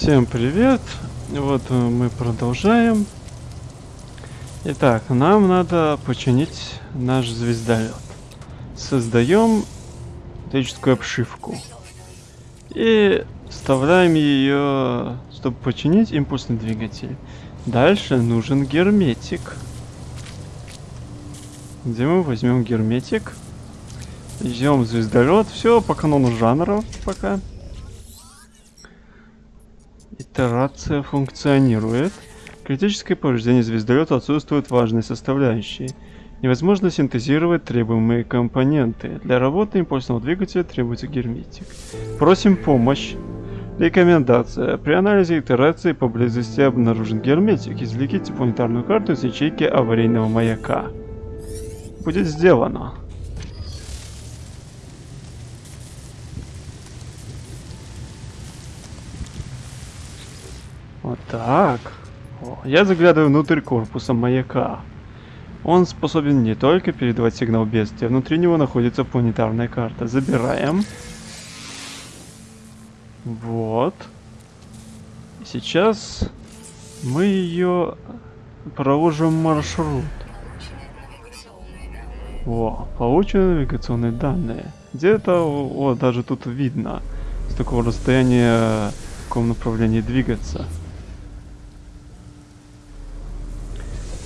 Всем привет! Вот э, мы продолжаем. Итак, нам надо починить наш звездолет. Создаем металлическую обшивку. И вставляем ее, чтобы починить импульсный двигатель. Дальше нужен герметик. Где мы возьмем герметик? Идем звездолет. Все по канону жанра пока. Итерация функционирует. Критическое повреждение звездолета отсутствуют важные составляющие. Невозможно синтезировать требуемые компоненты. Для работы импульсного двигателя требуется герметик. Просим помощь. Рекомендация. При анализе итерации поблизости обнаружен герметик. Извлеките планетарную карту из ячейки аварийного маяка. Будет сделано. Вот так. О, я заглядываю внутрь корпуса маяка. Он способен не только передавать сигнал бедствия, внутри него находится планетарная карта. Забираем. Вот. Сейчас мы ее проложим маршрут. О, получены навигационные данные. Где-то, вот даже тут видно, с такого расстояния в каком направлении двигаться.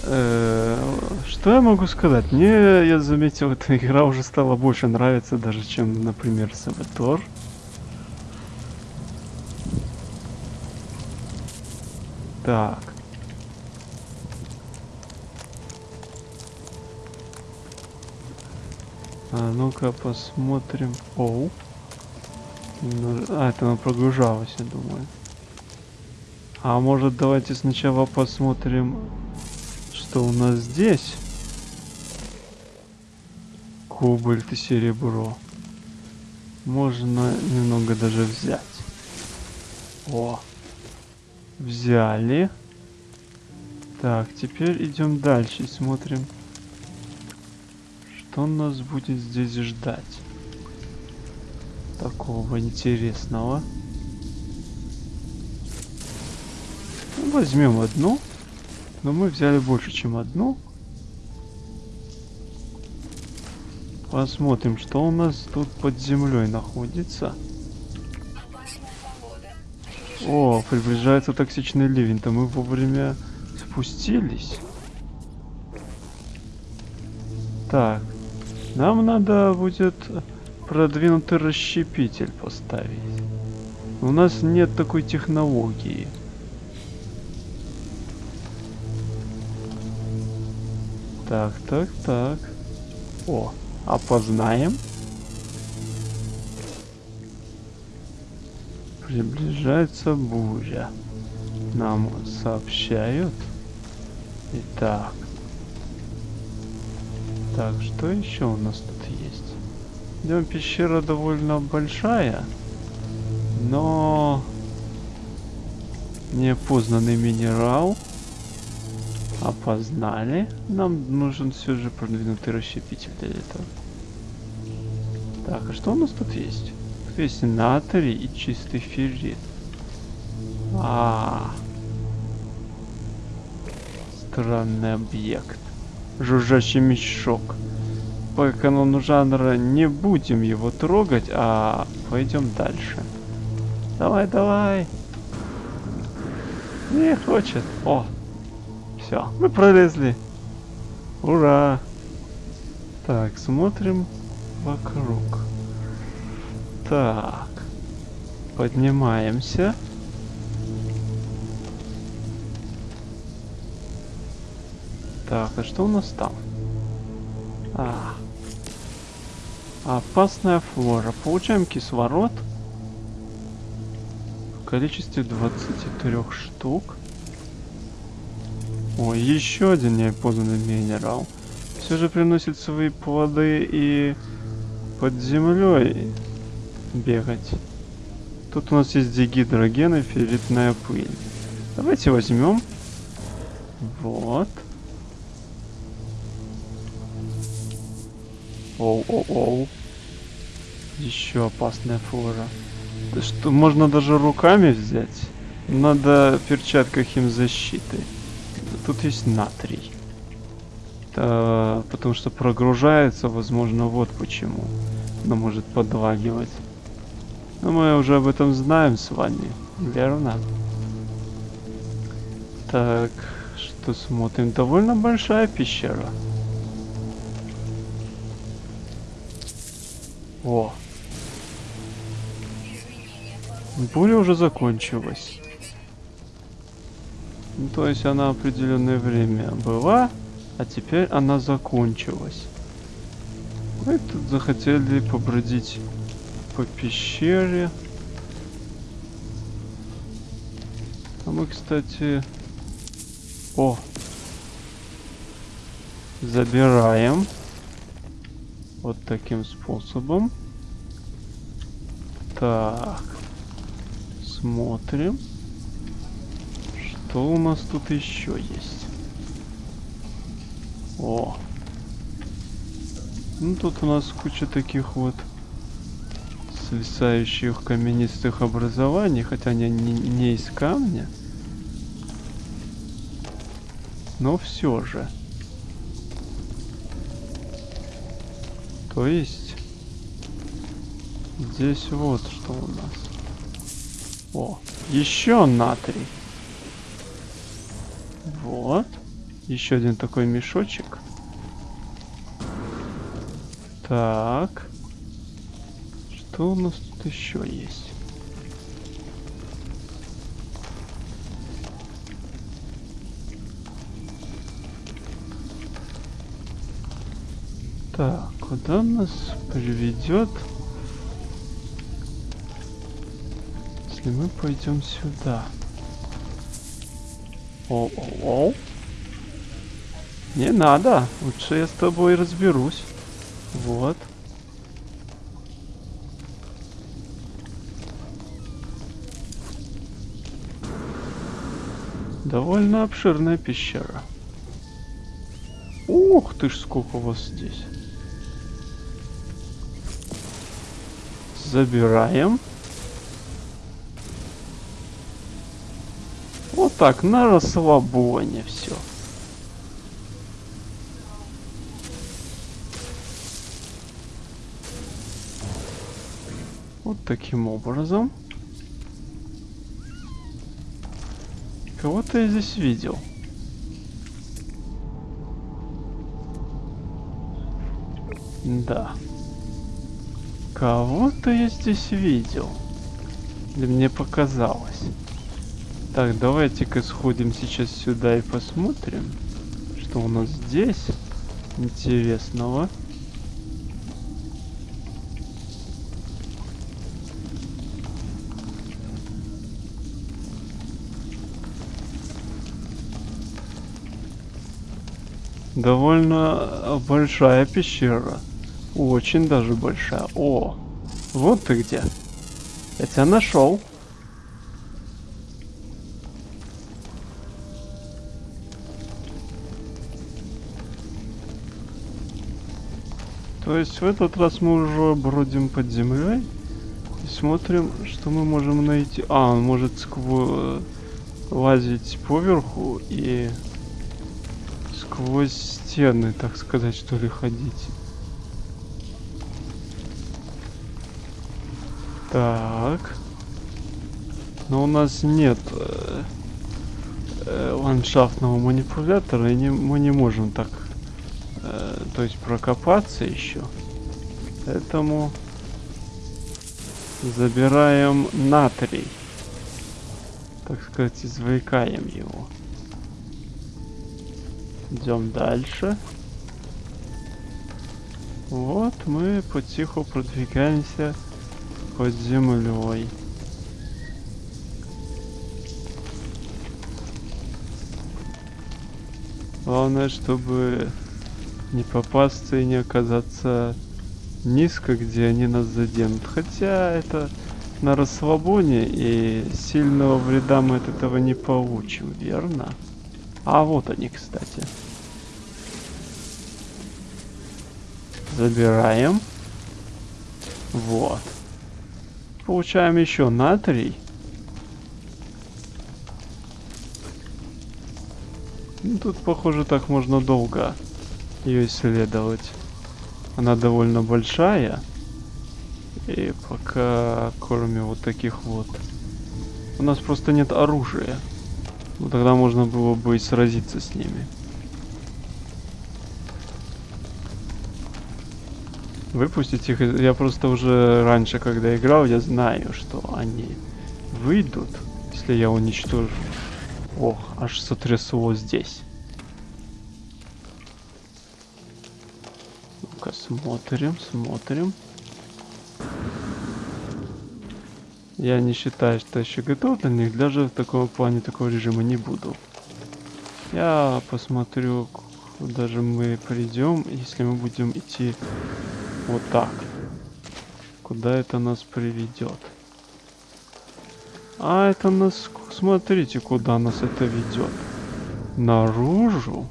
Что я могу сказать? Мне, я заметил, эта игра уже стала больше нравиться даже, чем, например, Сабатор. Так. А ну-ка посмотрим. Оу. А, это она прогружалась, я думаю. А может давайте сначала посмотрим что у нас здесь? Кобальт и серебро. Можно немного даже взять. О, взяли. Так, теперь идем дальше и смотрим, что нас будет здесь ждать. Такого интересного. Возьмем одну. Но мы взяли больше, чем одну. Посмотрим, что у нас тут под землей находится. О, приближается токсичный ливень-то мы вовремя спустились. Так, нам надо будет продвинутый расщепитель поставить. У нас нет такой технологии. Так, так, так. О, опознаем. Приближается буря. Нам сообщают. Итак. Так, что еще у нас тут есть? Идем, пещера довольно большая. Но... Неопознанный минерал опознали. Нам нужен все же продвинутый расщепитель для этого. Так, а что у нас тут есть? Тут есть натрий и чистый феррит. А, -а, а Странный объект. Жужжащий мешок. По канону жанра не будем его трогать, а пойдем дальше. Давай, давай. Не хочет. О, все, мы пролезли. Ура! Так, смотрим вокруг. Так. Поднимаемся. Так, а что у нас там? А. Опасная флора. Получаем кислород. В количестве 23 штук. О, еще один неопознанный минерал. Все же приносит свои плоды и под землей бегать. Тут у нас есть дигидроген и ферритная пыль. Давайте возьмем. Вот. Оу-оу-оу. Еще опасная. Да что, можно даже руками взять. Надо в перчатках защиты. Тут есть натрий. Это потому что прогружается, возможно, вот почему. Она может подлагивать. Но мы уже об этом знаем с вами, верно? Так, что смотрим? Довольно большая пещера. О. Буря уже закончилась. Ну, то есть она определенное время была, а теперь она закончилась. Мы тут захотели побродить по пещере. А мы, кстати... О! Забираем. Вот таким способом. Так. Смотрим. Что у нас тут еще есть? О. Ну тут у нас куча таких вот свисающих каменистых образований, хотя они не, не из камня. Но все же. То есть здесь вот что у нас. О, еще натрий. Вот. Еще один такой мешочек. Так. Что у нас тут еще есть? Так, куда нас приведет? Если мы пойдем сюда. О-о-о. Не надо. Лучше я с тобой разберусь. Вот. Довольно обширная пещера. Ух ты ж, сколько вас здесь. Забираем. Так, на расслабоне все. Вот таким образом. Кого-то я здесь видел. Да. Кого-то я здесь видел. Или мне показалось. Так, давайте-ка сходим сейчас сюда и посмотрим, что у нас здесь интересного. Довольно большая пещера. Очень даже большая. О, вот ты где. Я тебя нашел. То есть в этот раз мы уже бродим под землей и смотрим, что мы можем найти. А, он может сквозь лазить поверху и сквозь стены, так сказать, что ли, ходить. Так. Но у нас нет э, э, ландшафтного манипулятора, и не, мы не можем так, э, то есть прокопаться еще. Поэтому забираем натрий. Так сказать, извлекаем его. Идем дальше. Вот мы потиху продвигаемся под землей. Главное, чтобы не попасться и не оказаться низко, где они нас заденут. Хотя это на расслабоне, и сильного вреда мы от этого не получим, верно? А вот они, кстати. Забираем. Вот. Получаем еще натрий. Ну, тут, похоже, так можно долго ее исследовать. Она довольно большая. И пока, кроме вот таких вот... У нас просто нет оружия. Ну, тогда можно было бы и сразиться с ними. Выпустить их, я просто уже раньше, когда играл, я знаю, что они выйдут, если я уничтожу. Ох, аж сотрясло здесь. Смотрим, смотрим. Я не считаю, что еще готов для них, даже в таком плане такого режима не буду. Я посмотрю, куда же мы придем, если мы будем идти вот так. Куда это нас приведет? А это нас... Смотрите, куда нас это ведет. Наружу?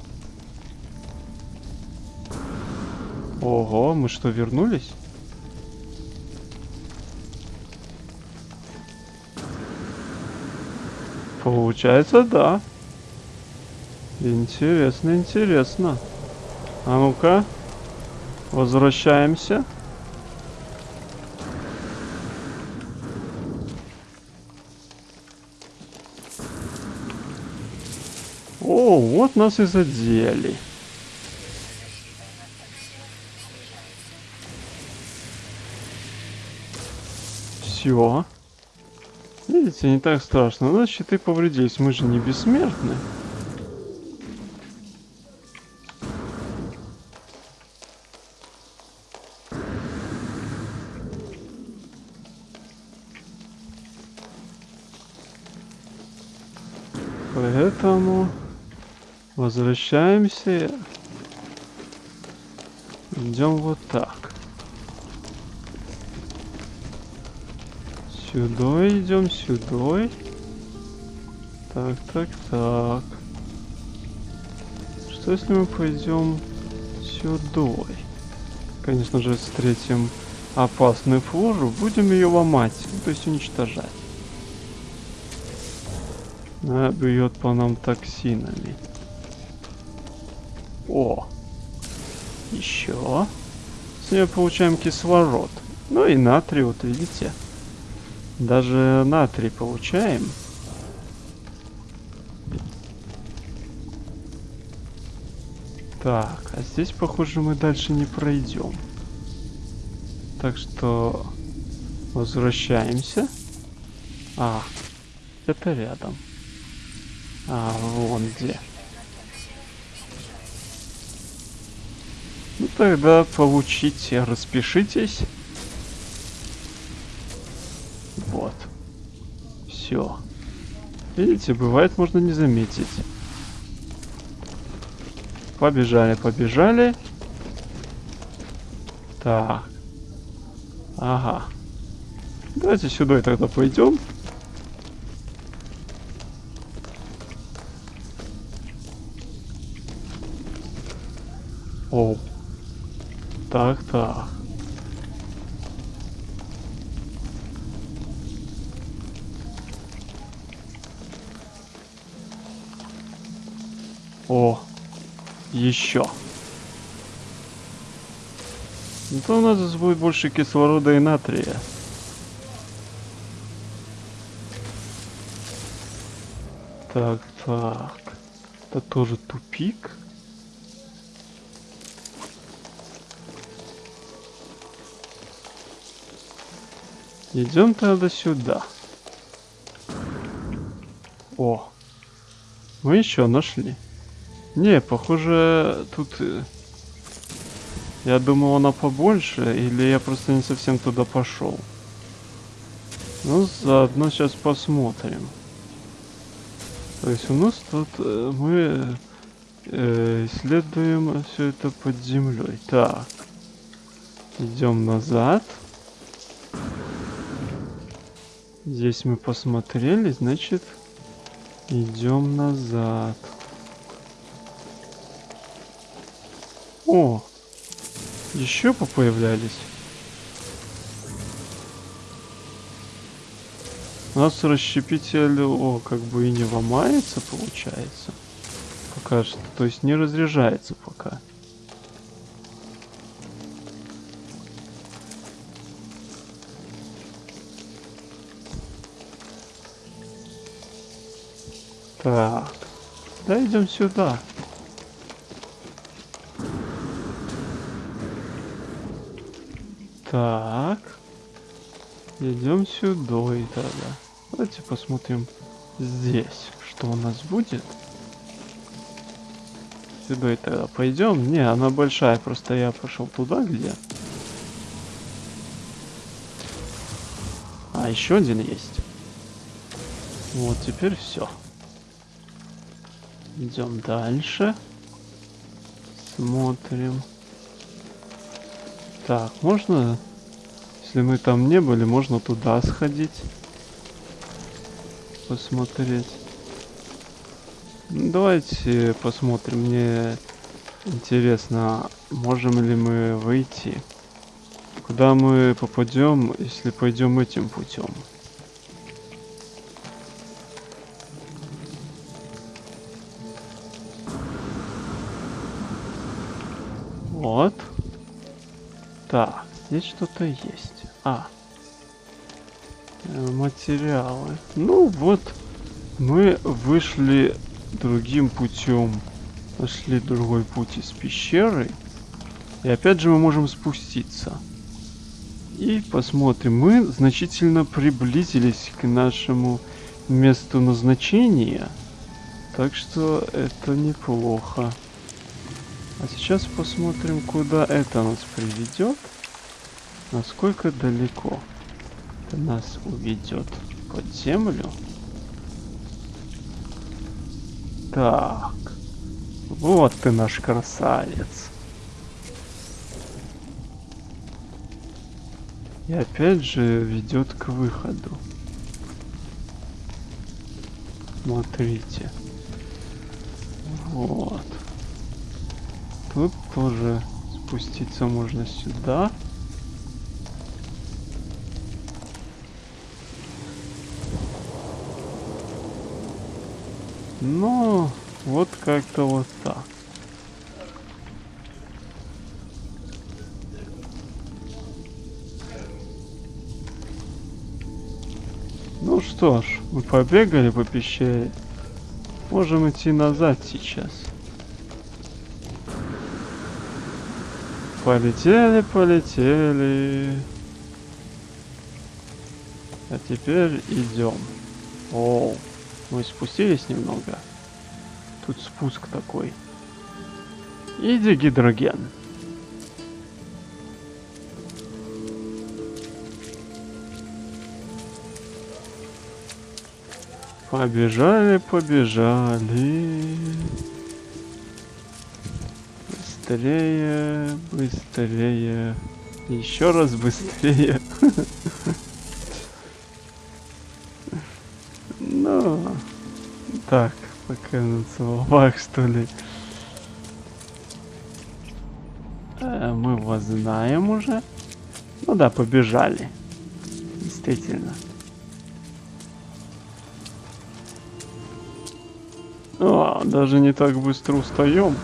Ого, мы что, вернулись? Получается, да. Интересно, интересно. А ну-ка. Возвращаемся. О, вот нас и задели. Все. Видите, не так страшно. У нас повредились. Мы же не бессмертны. Поэтому возвращаемся. Идем вот так. Сюда идем, сюда. Так, так, так. Что если мы пойдем сюда? Конечно же, встретим опасную флору, будем ее ломать, ну, то есть уничтожать. Она бьет по нам токсинами. О! Еще. С нее получаем кислород. Ну и натрий, вот видите. Даже натрий получаем. Так, а здесь, похоже, мы дальше не пройдем. Так что возвращаемся. А, это рядом. А, вон где. Ну тогда получите, распишитесь. Видите, бывает, можно не заметить. Побежали, побежали. Так. Ага. Давайте сюда и тогда пойдем. О. Так, так. О, еще. Ну, то у нас будет больше кислорода и натрия. Так, так. Это тоже тупик. Идем тогда сюда. О, мы еще нашли. Не, похоже, тут... Э, я думал, она побольше, или я просто не совсем туда пошел. Ну, заодно сейчас посмотрим. То есть у нас тут э, мы э, исследуем все это под землей. Так. Идем назад. Здесь мы посмотрели, значит, идем назад. О, еще попоявлялись. У нас расщепитель, о, как бы и не ломается, получается. Пока что, то есть не разряжается пока. Так, да идем сюда. Так. Идем сюда и тогда. Давайте посмотрим здесь, что у нас будет. Сюда и тогда пойдем. Не, она большая, просто я пошел туда, где. А, еще один есть. Вот, теперь все. Идем дальше. Смотрим. Так, можно, если мы там не были, можно туда сходить. Посмотреть. Ну, давайте посмотрим. Мне интересно, можем ли мы выйти. Куда мы попадем, если пойдем этим путем? Так, здесь что-то есть. А. Э, материалы. Ну вот, мы вышли другим путем. Нашли другой путь из пещеры. И опять же мы можем спуститься. И посмотрим. Мы значительно приблизились к нашему месту назначения. Так что это неплохо. А сейчас посмотрим, куда это нас приведет. Насколько далеко это нас уведет под землю. Так. Вот ты наш красавец. И опять же ведет к выходу. Смотрите. Вот. Тоже спуститься можно сюда. Ну, вот как-то вот так. Ну что ж, мы побегали по пещере. Можем идти назад сейчас. Полетели, полетели. А теперь идем. О, мы спустились немного. Тут спуск такой. Иди гидроген. Побежали, побежали. Быстрее, быстрее. Еще раз быстрее. Ну, так, пока на словах, что ли. Э, мы вас знаем уже. Ну да, побежали. Действительно. О, даже не так быстро устаем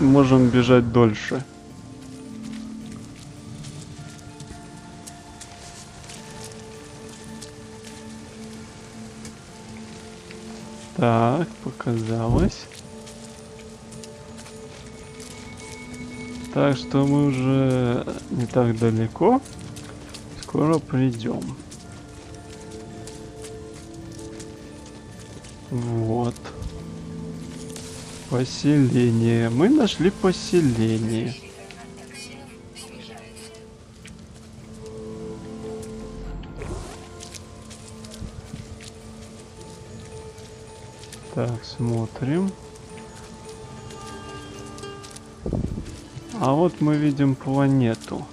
можем бежать дольше. Так, показалось. Так что мы уже не так далеко. Скоро придем. Вот. Поселение. Мы нашли поселение. Так, смотрим. А вот мы видим планету.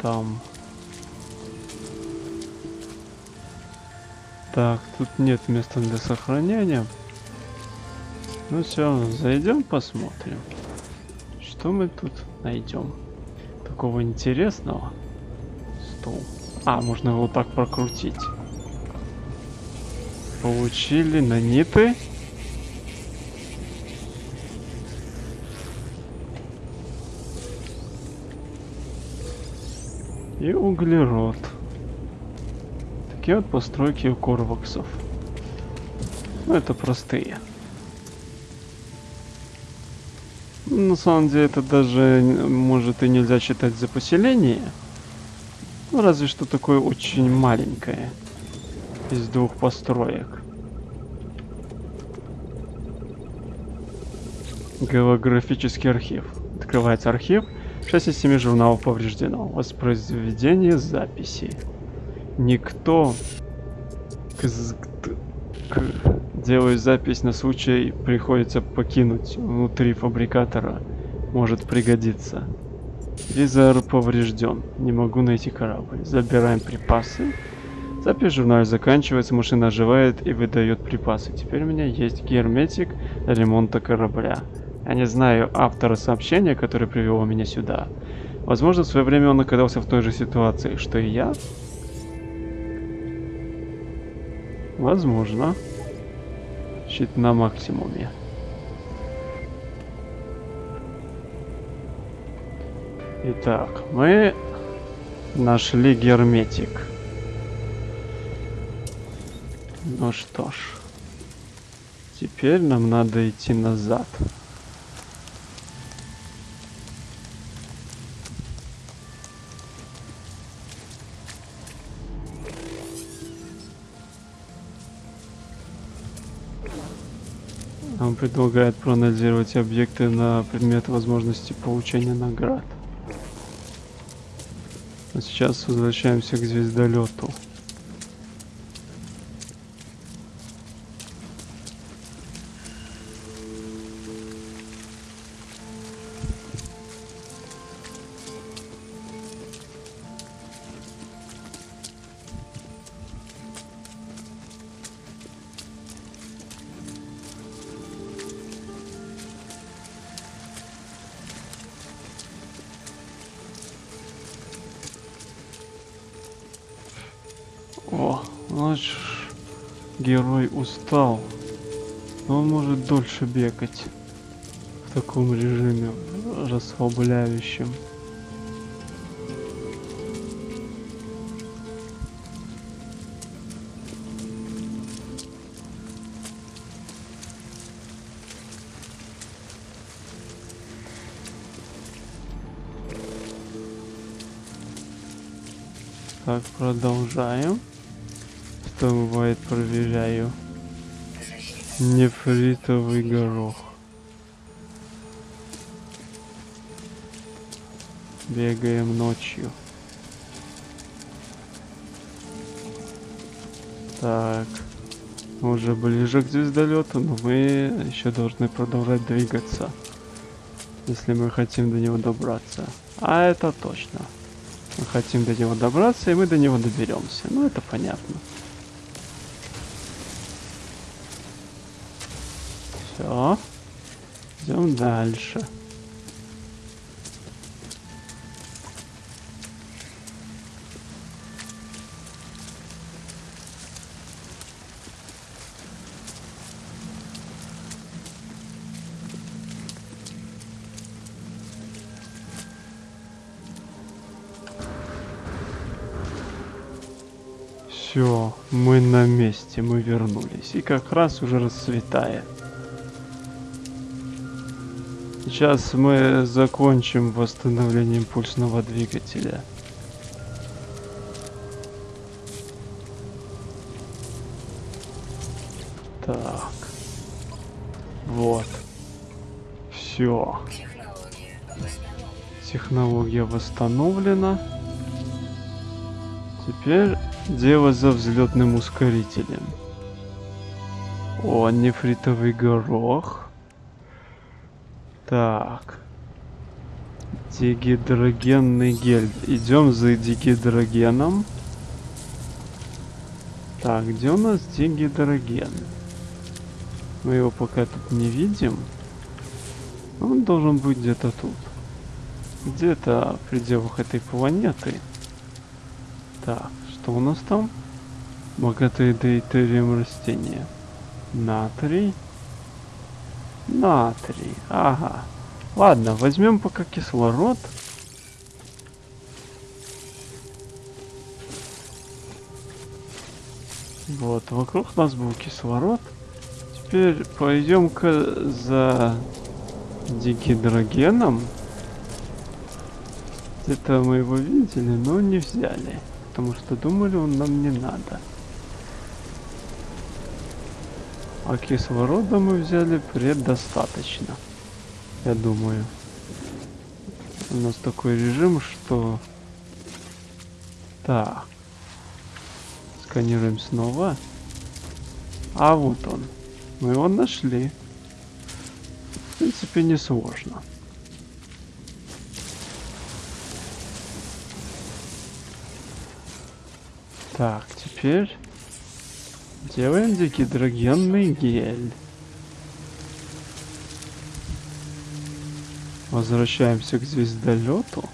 Там. Так, тут нет места для сохранения. Ну все, зайдем посмотрим. Что мы тут найдем? Такого интересного. Стол. А, можно его так прокрутить. Получили наниты. И углерод. Такие вот постройки у корваксов. Ну это простые. На самом деле это даже, может, и нельзя считать за поселение. Ну, разве что такое очень маленькое. Из двух построек. Голографический архив. Открывается архив. 6 из 7 журналов повреждено. Воспроизведение записи. Никто к, к, делаю запись на случай приходится покинуть внутри фабрикатора. Может пригодиться. Визор поврежден. Не могу найти корабль. Забираем припасы. Запись в журнале заканчивается, машина оживает и выдает припасы. Теперь у меня есть герметик для ремонта корабля. Я не знаю автора сообщения, который привел меня сюда. Возможно, в свое время он оказался в той же ситуации, что и я. Возможно. Щит на максимуме. Итак, мы нашли герметик. Ну что ж. Теперь нам надо идти назад. Предлагает проанализировать объекты на предмет возможности получения наград. А сейчас возвращаемся к звездолету. Ночь герой устал. Но он может дольше бегать в таком режиме расслабляющем. Так, продолжаем. Что бывает, проверяю. Нефритовый горох. Бегаем ночью. Так. Мы уже ближе к звездолету, но мы еще должны продолжать двигаться. Если мы хотим до него добраться. А это точно. Мы хотим до него добраться, и мы до него доберемся. Ну, это понятно. Все. Идем дальше. Все, мы на месте, мы вернулись. И как раз уже расцветает. Сейчас мы закончим восстановление импульсного двигателя. Так. Вот. Все. Технология восстановлена. Теперь дело за взлетным ускорителем. О, нефритовый горох. Так. Дигидрогенный гель. Идем за дигидрогеном. Так, где у нас дигидроген? Мы его пока тут не видим. Он должен быть где-то тут. Где-то в пределах этой планеты. Так, что у нас там? Богатые дейтерием растения. Натрий. Натрий. Ага. Ладно, возьмем пока кислород. Вот, вокруг нас был кислород. Теперь пойдем-ка за дигидрогеном. Где-то мы его видели, но не взяли. Потому что думали, он нам не надо. А кислорода мы взяли предостаточно. Я думаю. У нас такой режим, что... Так. Сканируем снова. А вот он. Мы его нашли. В принципе, не сложно. Так, теперь делаем дегидрогенный гель. Возвращаемся к звездолету.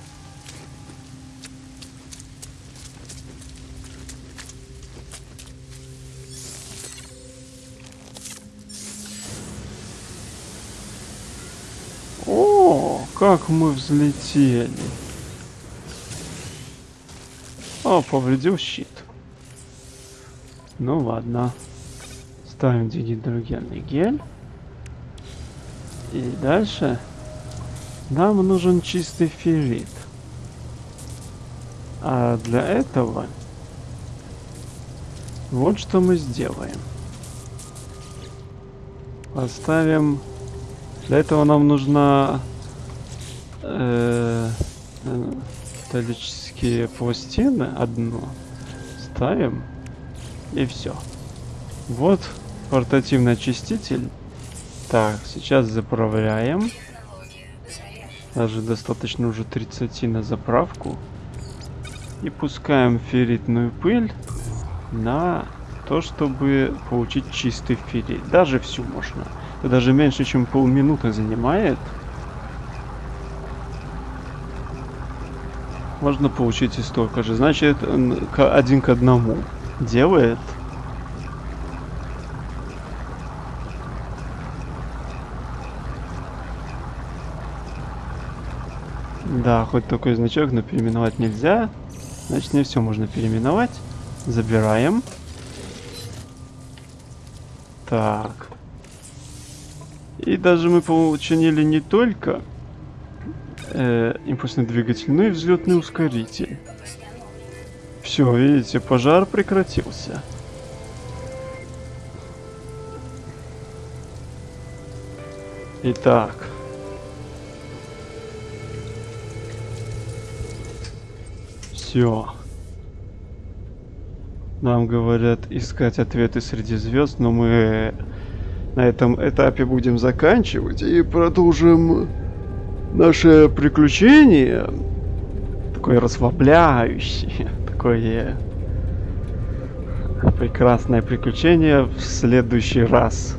О, как мы взлетели. О, повредил щит. Ну ладно. Ставим дигидрогенный гель. И дальше нам нужен чистый феррит. А для этого вот что мы сделаем. Поставим... Для этого нам нужна э, металлические пластины одну. Ставим. И все. Вот портативный очиститель. Так, сейчас заправляем. Даже достаточно уже 30 на заправку. И пускаем ферритную пыль на то, чтобы получить чистый феррит. Даже всю можно. Это даже меньше, чем полминуты занимает. Можно получить и столько же. Значит, один к одному делает. Да, хоть такой значок, но переименовать нельзя. Значит, не все можно переименовать. Забираем. Так. И даже мы починили не только э, импульсный двигатель, но и взлетный ускоритель. Все, видите, пожар прекратился. Итак. Все. Нам говорят искать ответы среди звезд, но мы на этом этапе будем заканчивать и продолжим наше приключение. Такое расслабляющее такое прекрасное приключение в следующий раз.